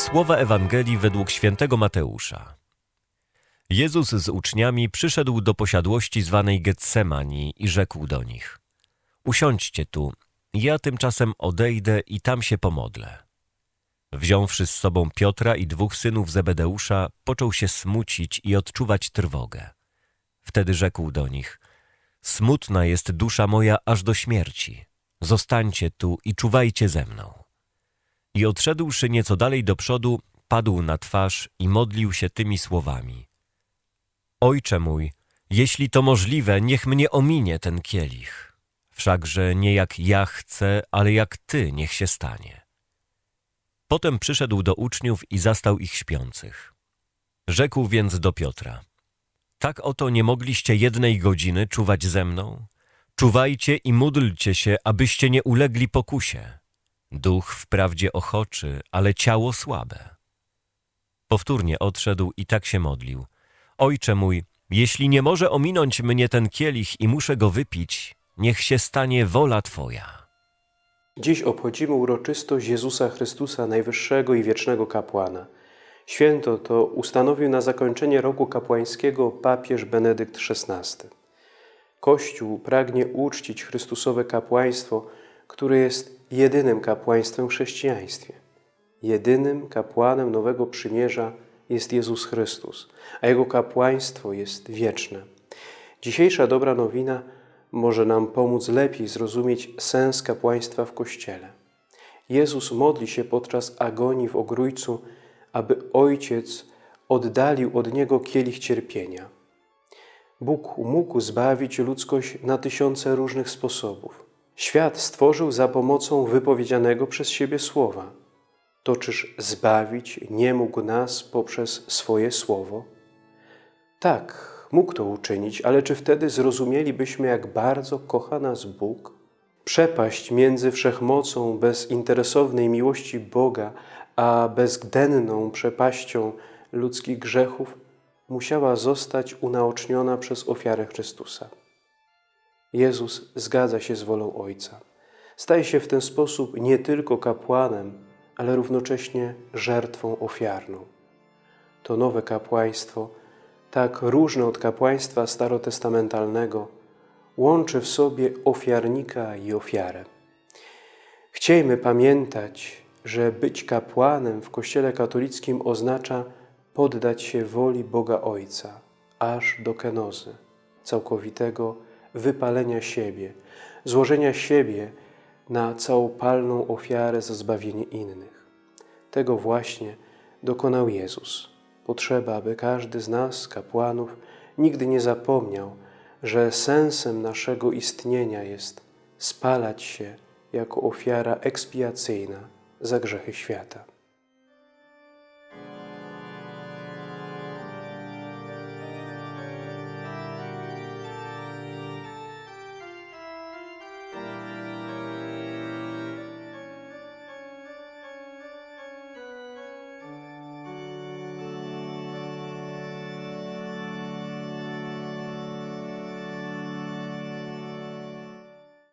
Słowa Ewangelii według świętego Mateusza. Jezus z uczniami przyszedł do posiadłości zwanej Getsemani i rzekł do nich: Usiądźcie tu, ja tymczasem odejdę i tam się pomodlę. Wziąwszy z sobą Piotra i dwóch synów Zebedeusza, począł się smucić i odczuwać trwogę. Wtedy rzekł do nich: Smutna jest dusza moja aż do śmierci. Zostańcie tu i czuwajcie ze mną. I odszedłszy nieco dalej do przodu, padł na twarz i modlił się tymi słowami. Ojcze mój, jeśli to możliwe, niech mnie ominie ten kielich. Wszakże nie jak ja chcę, ale jak Ty niech się stanie. Potem przyszedł do uczniów i zastał ich śpiących. Rzekł więc do Piotra. Tak oto nie mogliście jednej godziny czuwać ze mną? Czuwajcie i módlcie się, abyście nie ulegli pokusie. Duch wprawdzie ochoczy, ale ciało słabe. Powtórnie odszedł i tak się modlił. Ojcze mój, jeśli nie może ominąć mnie ten kielich i muszę go wypić, niech się stanie wola Twoja. Dziś obchodzimy uroczystość Jezusa Chrystusa, najwyższego i wiecznego kapłana. Święto to ustanowił na zakończenie roku kapłańskiego papież Benedykt XVI. Kościół pragnie uczcić Chrystusowe kapłaństwo, które jest jedynym kapłaństwem w chrześcijaństwie. Jedynym kapłanem Nowego Przymierza jest Jezus Chrystus, a Jego kapłaństwo jest wieczne. Dzisiejsza dobra nowina może nam pomóc lepiej zrozumieć sens kapłaństwa w Kościele. Jezus modli się podczas agonii w Ogrójcu, aby Ojciec oddalił od Niego kielich cierpienia. Bóg mógł zbawić ludzkość na tysiące różnych sposobów. Świat stworzył za pomocą wypowiedzianego przez siebie słowa. To czyż zbawić nie mógł nas poprzez swoje słowo? Tak, mógł to uczynić, ale czy wtedy zrozumielibyśmy, jak bardzo kocha nas Bóg? Przepaść między wszechmocą bezinteresownej miłości Boga, a bezdenną przepaścią ludzkich grzechów musiała zostać unaoczniona przez ofiarę Chrystusa. Jezus zgadza się z wolą Ojca. Staje się w ten sposób nie tylko kapłanem, ale równocześnie żertwą ofiarną. To nowe kapłaństwo, tak różne od kapłaństwa starotestamentalnego, łączy w sobie ofiarnika i ofiarę. Chciejmy pamiętać, że być kapłanem w Kościele katolickim oznacza poddać się woli Boga Ojca, aż do kenozy, całkowitego wypalenia siebie, złożenia siebie na całopalną ofiarę za zbawienie innych. Tego właśnie dokonał Jezus. Potrzeba, aby każdy z nas, kapłanów, nigdy nie zapomniał, że sensem naszego istnienia jest spalać się jako ofiara ekspiacyjna za grzechy świata.